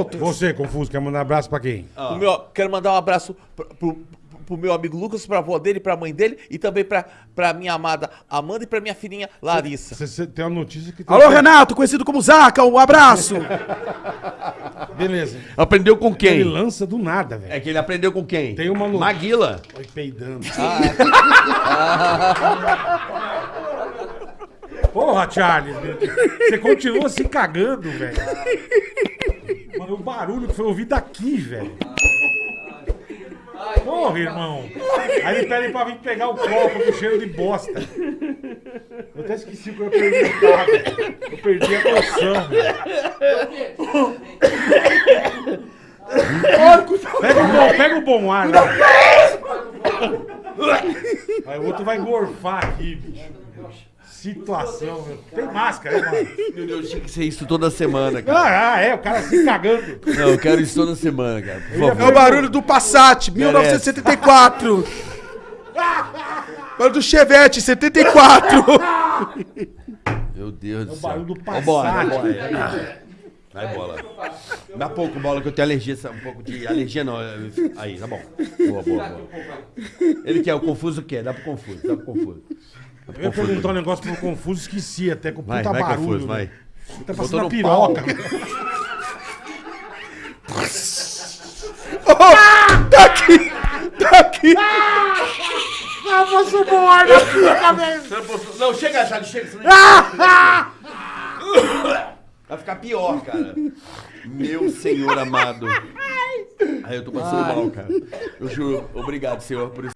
outros. Você, Confuso, quer mandar abraço pra quem? O meu, quero mandar um abraço pro, pro, pro meu amigo Lucas, pra avó dele, pra mãe dele e também pra, pra minha amada Amanda e pra minha filhinha Larissa. Você, você tem uma notícia que... tem- Alô, Renato, conhecido como Zaca, um abraço. Beleza. Aprendeu com Ele quem? lança do nada, velho. É que ele aprendeu com quem? Tem uma no- Maguila. Vai peidando. Porra, Charles, meu Deus. você continua se cagando, velho. O barulho que foi ouvido daqui, velho. Porra, irmão. Aí ele pede pra vir pegar o copo com cheiro de bosta. Eu até esqueci o que eu perguntar, velho. Eu perdi a noção, velho. Pega o bom, pega o bom ar, né? Aí o outro vai gorfar aqui, bicho. Situação, meu. Tem máscara, né, mano? Meu Deus, tinha que ser isso toda semana, cara. Ah, ah, é, o cara se cagando. Não, eu quero isso toda semana, cara. Por É o favor. barulho do Passat, 1974. Barulho do Chevette, 74. Meu Deus do O céu. barulho do Ó, bola, Passat. bola. Vai, bola. Dá pouco, bola, que eu tenho alergia. Um pouco de alergia, não. Aí, tá bom. Boa, boa, boa. Ele quer, o confuso quer. Dá pro confuso, dá pro confuso. Eu ia perguntar um negócio pro Confuso, esqueci até com Vai, puta vai, barulho. confuso, né? vai. Ele tá passando a piroca. tá aqui, tá aqui. Ah, você morre aqui, velho. Não, chega, Charles, chega. Vai ficar pior, cara. Meu senhor amado. Ai, eu tô passando mal, cara. Eu juro. Obrigado, senhor, por isso.